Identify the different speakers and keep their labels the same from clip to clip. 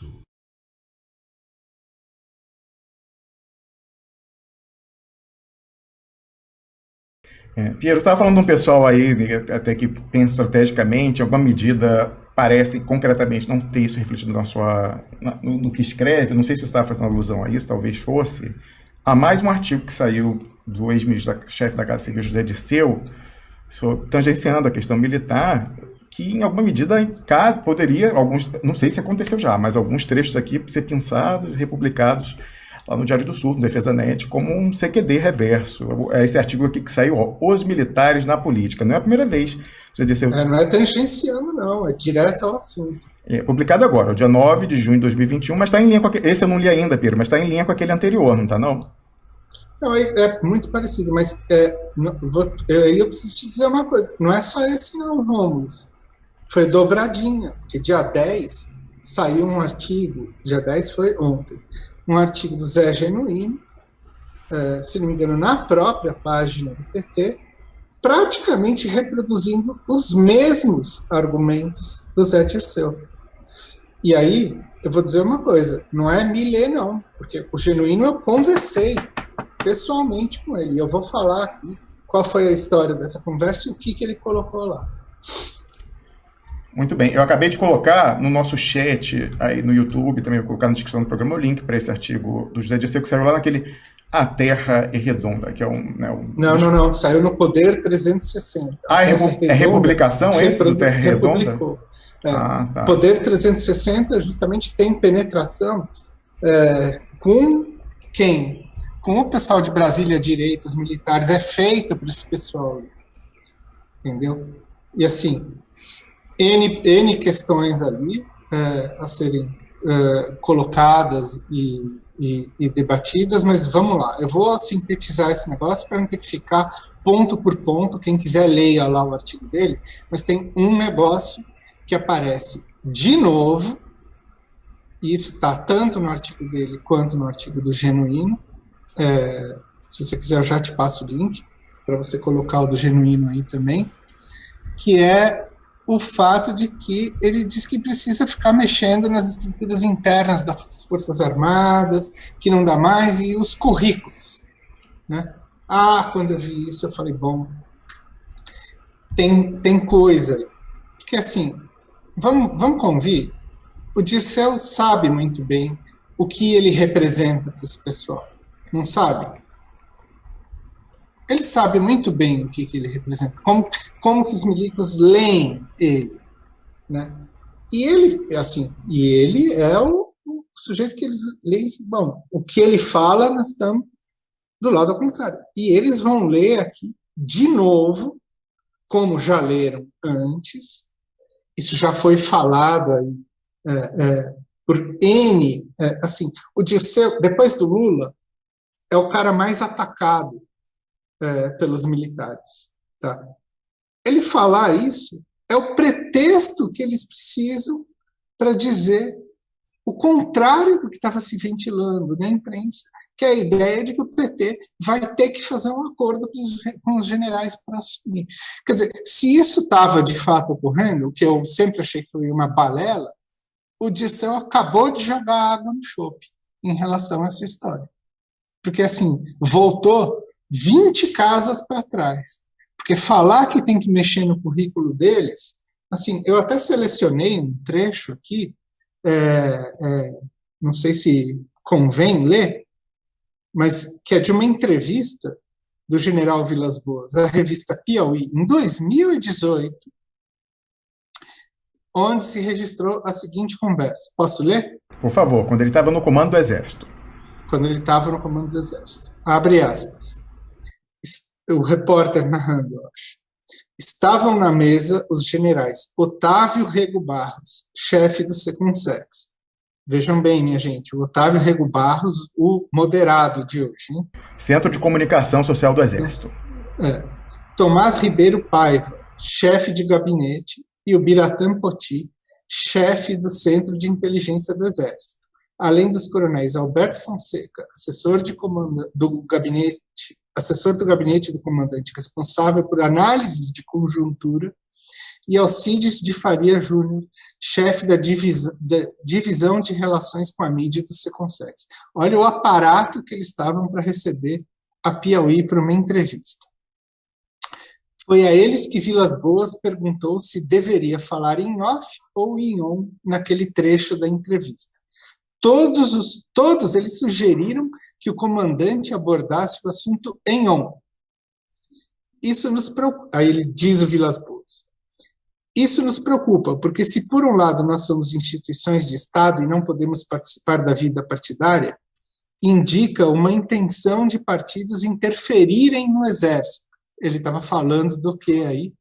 Speaker 1: Verso.
Speaker 2: É, Piero, estava falando de um pessoal aí, até que pensa estrategicamente, alguma medida parece concretamente não ter isso refletido na sua, na, no, no, que escreve, não sei se você estava fazendo alusão a isso, talvez fosse, há mais um artigo que saiu do ex-ministro-chefe da Casa Civil, José Dirceu, tangenciando a questão militar, que em alguma medida, em caso, poderia, alguns, não sei se aconteceu já, mas alguns trechos aqui ser pensados e republicados lá no Diário do Sul, no Defesa Net, como um CQD reverso. É esse artigo aqui que saiu, ó, Os Militares na Política. Não é a primeira vez.
Speaker 3: Já disse, é, não é tangenciando, não, é direto ao assunto.
Speaker 2: É publicado agora, dia 9 de junho de 2021, mas está em linha com aquele, esse eu não li ainda, Pedro, mas está em linha com aquele anterior, não está não?
Speaker 3: Não, é, é, muito parecido, mas é, não, vou, eu, eu preciso te dizer uma coisa, não é só esse não, Romulus. Foi dobradinha, porque dia 10 saiu um artigo, dia 10 foi ontem, um artigo do Zé Genuíno, uh, se não me engano, na própria página do PT, praticamente reproduzindo os mesmos argumentos do Zé Dirceu. E aí, eu vou dizer uma coisa, não é Milê não, porque o Genuíno eu conversei pessoalmente com ele, eu vou falar aqui qual foi a história dessa conversa e o que, que ele colocou lá.
Speaker 2: Muito bem, eu acabei de colocar no nosso chat aí no YouTube, também vou colocar na descrição do programa o link para esse artigo do José Dirceu, que saiu lá naquele A Terra é Redonda, que é um... Né, um...
Speaker 3: Não, não, não, saiu no Poder 360.
Speaker 2: Ah, é, repu é republicação esse do Terra Redonda?
Speaker 3: É, ah, tá. Poder 360 justamente tem penetração é, com quem? Com o pessoal de Brasília, direitos militares, é feito para esse pessoal, entendeu? E assim, N, N questões ali é, a serem é, colocadas e, e, e, debatidas, mas vamos lá, eu vou sintetizar esse negócio para não ter que ficar ponto por ponto, quem quiser leia lá o artigo dele, mas tem um negócio que aparece de novo, e isso está tanto no artigo dele quanto no artigo do Genuíno, é, se você quiser eu já te passo o link, para você colocar o do Genuíno aí também, que é o fato de que ele diz que precisa ficar mexendo nas estruturas internas das Forças Armadas, que não dá mais, e os currículos. Né? Ah, quando eu vi isso, eu falei, bom, tem, tem coisa. Porque, assim, vamos, vamos convir, o Dirceu sabe muito bem o que ele representa para esse pessoal. Não sabe? Ele sabe muito bem o que, que ele representa, como, como que os milicos leem ele, né? E ele, assim, e ele é o, o sujeito que eles leem, bom, o que ele fala, nós estamos do lado ao contrário. E eles vão ler aqui, de novo, como já leram antes, isso já foi falado aí é, é, por N, é, assim, o Dirceu, depois do Lula, é o cara mais atacado é, pelos militares. Tá? Ele falar isso é o pretexto que eles precisam para dizer o contrário do que estava se ventilando na imprensa, que é a ideia de que o PT vai ter que fazer um acordo com os generais para assumir. Quer dizer, se isso estava de fato ocorrendo, o que eu sempre achei que foi uma balela, o Dirceu acabou de jogar água no chope em relação a essa história. Porque, assim, voltou 20 casas para trás. Porque falar que tem que mexer no currículo deles, assim, eu até selecionei um trecho aqui, é, é, não sei se convém ler, mas que é de uma entrevista do general Vilas Boas, à revista Piauí, em 2018, onde se registrou a seguinte conversa. Posso ler?
Speaker 2: Por favor, quando ele estava no comando do Exército.
Speaker 3: Quando ele estava no comando do Exército. Abre aspas o repórter narrando, eu acho. Estavam na mesa os generais Otávio Rego Barros, chefe do Secunsex. Vejam bem, minha gente, o Otávio Rego Barros, o moderado de hoje. Hein?
Speaker 2: Centro de Comunicação Social do Exército.
Speaker 3: É. Tomás Ribeiro Paiva, chefe de gabinete, e o Biratã Poti, chefe do Centro de Inteligência do Exército. Além dos coronéis Alberto Fonseca, assessor de comando do gabinete assessor do gabinete do comandante responsável por análises de conjuntura, e Alcides de Faria Júnior, chefe da, da, divisão de relações com a mídia do Seconsex. Olha o aparato que eles estavam para receber a Piauí para uma entrevista. Foi a eles que Vilas Boas perguntou se deveria falar em off ou em on naquele trecho da entrevista. Todos, os, todos eles sugeriram que o comandante abordasse o assunto em on. Isso nos preocupa. Aí ele diz o Vilas Boas. Isso nos preocupa, porque se por um lado nós somos instituições de Estado e não podemos participar da vida partidária, indica uma intenção de partidos interferirem no exército. Ele estava falando do que aí?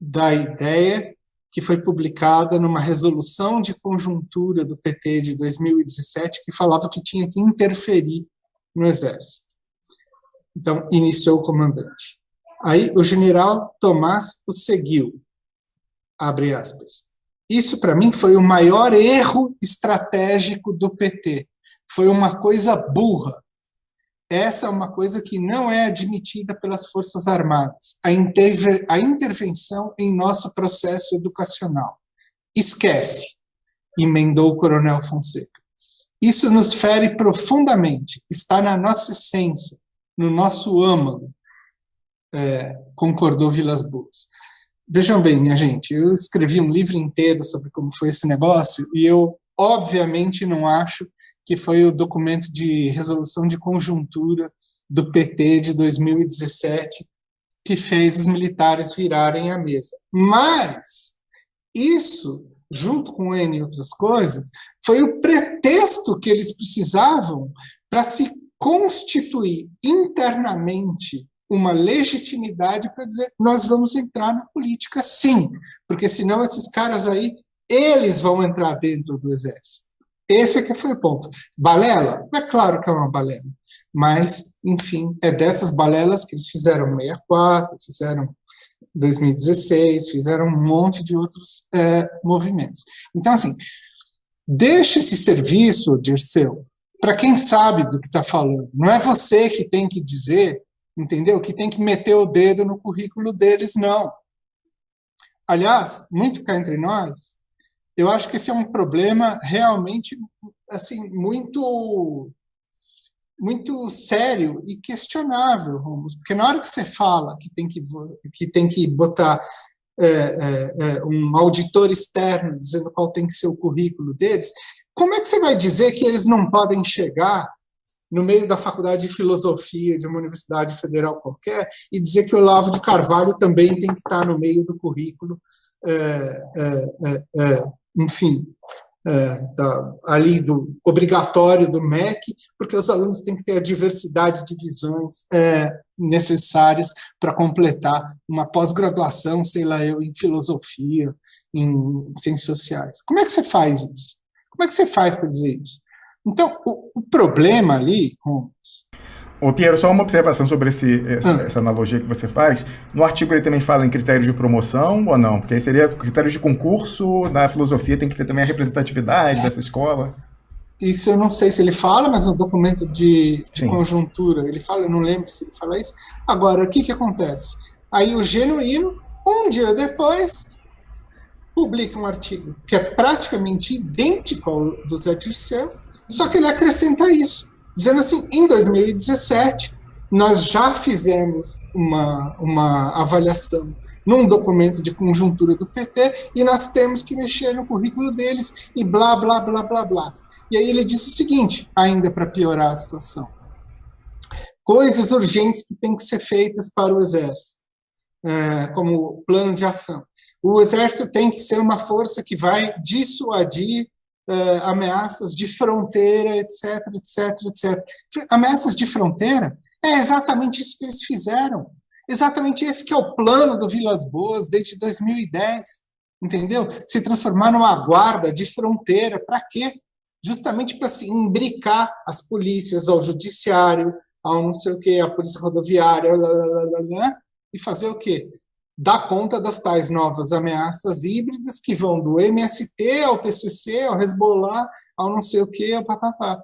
Speaker 3: Da ideia que foi publicada numa resolução de conjuntura do PT de 2017 que falava que tinha que interferir no exército. Então, iniciou o comandante. Aí o general Tomás o seguiu, abre aspas. Isso, para mim, foi o maior erro estratégico do PT. Foi uma coisa burra. Essa é uma coisa que não é admitida pelas Forças Armadas, a, a intervenção em nosso processo educacional. Esquece, emendou o coronel Fonseca. Isso nos fere profundamente, está na nossa essência, no nosso âmago, é, concordou Vilas Boas. Vejam bem, minha gente, eu escrevi um livro inteiro sobre como foi esse negócio e eu, obviamente, não acho que foi o documento de resolução de conjuntura do PT de 2017 que fez os militares virarem a mesa. Mas isso, junto com N outras coisas, foi o pretexto que eles precisavam para se constituir internamente uma legitimidade para dizer nós vamos entrar na política sim, porque senão esses caras aí, eles vão entrar dentro do exército. Esse aqui foi o ponto. Balela? É claro que é uma balela, mas, enfim, é dessas balelas que eles fizeram 64, fizeram 2016, fizeram um monte de outros é, movimentos. Então, assim, deixa esse serviço, Dirceu, para quem sabe do que está falando. Não é você que tem que dizer entendeu? Que tem que meter o dedo no currículo deles, não. Aliás, muito cá entre nós, eu acho que esse é um problema realmente assim muito muito sério e questionável, Romos, porque na hora que você fala que tem que que tem que botar é, é, é, um auditor externo dizendo qual tem que ser o currículo deles, como é que você vai dizer que eles não podem chegar no meio da faculdade de filosofia de uma universidade federal qualquer e dizer que o Olavo de Carvalho também tem que estar no meio do currículo, é, é, é enfim, é, da, ali do obrigatório do MEC, porque os alunos têm que ter a diversidade de visões é, necessárias para completar uma pós-graduação, sei lá eu, em filosofia, em ciências sociais. Como é que você faz isso? Como é que você faz para dizer isso? Então, o, o problema ali, Holmes,
Speaker 2: Ô, Piero, só uma observação sobre esse, essa, hum. essa, analogia que você faz. No artigo ele também fala em critérios de promoção ou não? Porque aí seria critérios de concurso, na filosofia tem que ter também a representatividade dessa escola.
Speaker 3: Isso eu não sei se ele fala, mas no documento de, de conjuntura ele fala, eu não lembro se ele fala isso. Agora, o que, que acontece? Aí o genuíno, um dia depois, publica um artigo que é praticamente idêntico ao do Zé Dirceu, só que ele acrescenta isso, dizendo assim, em 2017, nós já fizemos uma, uma avaliação num documento de conjuntura do PT e nós temos que mexer no currículo deles e blá, blá, blá, blá, blá. E aí ele disse o seguinte, ainda para piorar a situação. Coisas urgentes que têm que ser feitas para o Exército, é, como plano de ação. O Exército tem que ser uma força que vai dissuadir uh, ameaças de fronteira, etc, etc, etc. Ameaças de fronteira é exatamente isso que eles fizeram. Exatamente esse que é o plano do Vilas Boas desde 2010, entendeu? Se transformar numa guarda de fronteira, para quê? Justamente para se imbricar as polícias, ao judiciário, ao não sei o quê, a polícia rodoviária, blá, blá, blá, e fazer o quê? Dar conta das tais novas ameaças híbridas que vão do MST ao PCC, ao Hezbollah, ao não sei o que, ao papapá.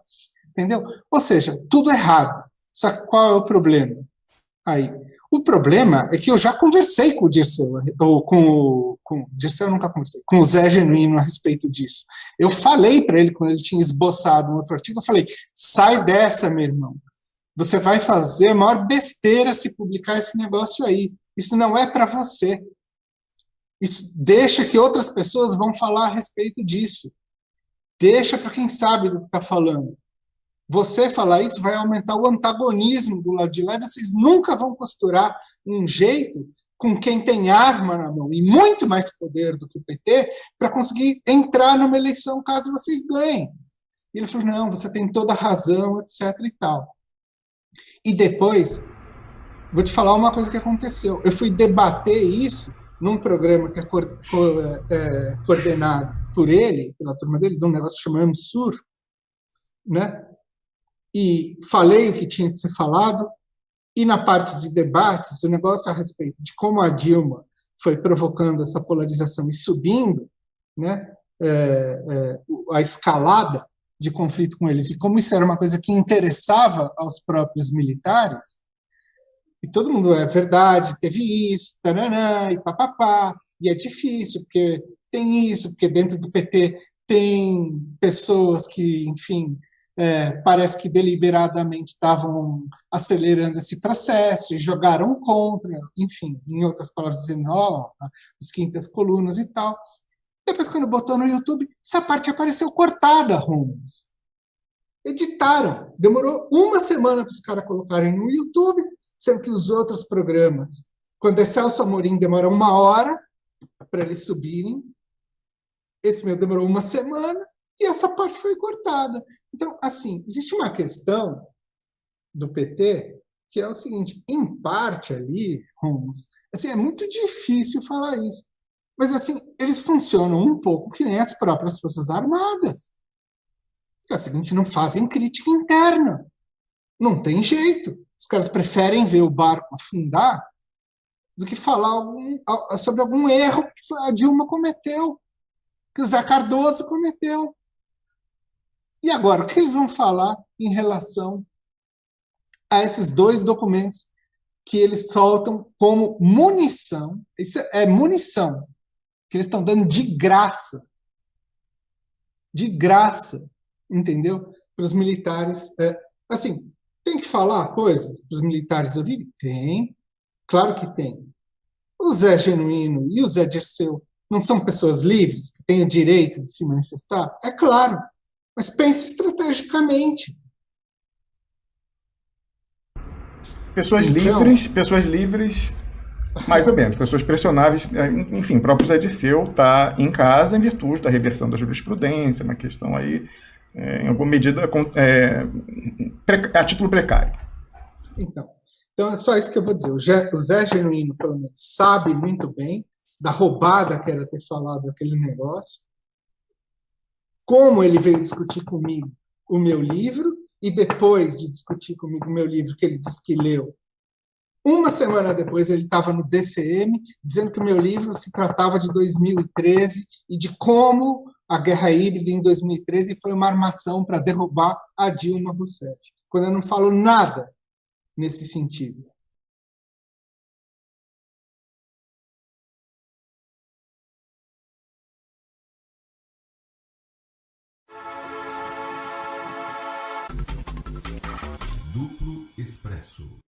Speaker 3: Entendeu? Ou seja, tudo errado. Só que qual é o problema? Aí, O problema é que eu já conversei com o Dirceu, ou com o, com Dirceu eu nunca conversei, com o Zé Genuíno a respeito disso. Eu falei para ele, quando ele tinha esboçado um outro artigo, eu falei, sai dessa, meu irmão. Você vai fazer a maior besteira se publicar esse negócio aí. Isso não é para você. Isso deixa que outras pessoas vão falar a respeito disso. Deixa para quem sabe do que está falando. Você falar isso vai aumentar o antagonismo do lado de lá, vocês nunca vão costurar um jeito com quem tem arma na mão, e muito mais poder do que o PT, para conseguir entrar numa eleição caso vocês ganhem. E ele falou, não, você tem toda a razão, etc. e tal. E depois, vou te falar uma coisa que aconteceu. Eu fui debater isso num programa que é, co co é coordenado por ele, pela turma dele, de um negócio chamado Sur, né? e falei o que tinha de ser falado, e na parte de debates, o negócio a respeito de como a Dilma foi provocando essa polarização e subindo né, é, é, a escalada de conflito com eles, e como isso era uma coisa que interessava aos próprios militares, e todo mundo, é verdade, teve isso, taranã, e papapá, e é difícil, porque tem isso, porque dentro do PT tem pessoas que, enfim, é, parece que deliberadamente estavam acelerando esse processo e jogaram contra, enfim, em outras palavras, dizendo, ó, oh, os quintas colunas e tal. Depois, quando botou no YouTube, essa parte apareceu cortada, Holmes. Editaram. Demorou uma semana para os caras colocarem no YouTube, sendo que os outros programas, quando é Celso Amorim, demora uma hora para eles subirem. Esse meu demorou uma semana e essa parte foi cortada. Então, assim, existe uma questão do PT que é o seguinte, em parte ali, Romos, assim, é muito difícil falar isso, mas assim, eles funcionam um pouco que nem as próprias Forças Armadas. É o seguinte, não fazem crítica interna. Não tem jeito. Os caras preferem ver o barco afundar do que falar algum, sobre algum erro que a Dilma cometeu, que o Zé Cardoso cometeu. E agora, o que eles vão falar em relação a esses dois documentos que eles soltam como munição? Isso é munição que eles estão dando de graça. De graça, entendeu? Para os militares. É, assim, tem que falar coisas para os militares ouvirem? Tem, claro que tem. O Zé Genuíno e o Zé Dirceu não são pessoas livres que têm o direito de se manifestar? É claro. Mas pense estrategicamente.
Speaker 2: Pessoas então, livres, pessoas livres, mais ou menos, pessoas pressionáveis, é, enfim, o próprio Zé Dirceu está em casa em virtude da reversão da jurisprudência, uma questão aí, é, em alguma medida, é, a título precário.
Speaker 3: Então, então é só isso que eu vou dizer. O Zé, o Zé Genuíno, pelo menos, sabe muito bem da roubada que era ter falado aquele negócio, como ele veio discutir comigo o meu livro, e depois de discutir comigo o meu livro, que ele disse que leu, uma semana depois ele estava no DCM, dizendo que o meu livro se tratava de 2013 e de como a guerra híbrida em 2013 foi uma armação para derrubar a Dilma Rousseff. Quando eu não falo nada nesse sentido.
Speaker 1: Duplo Expresso.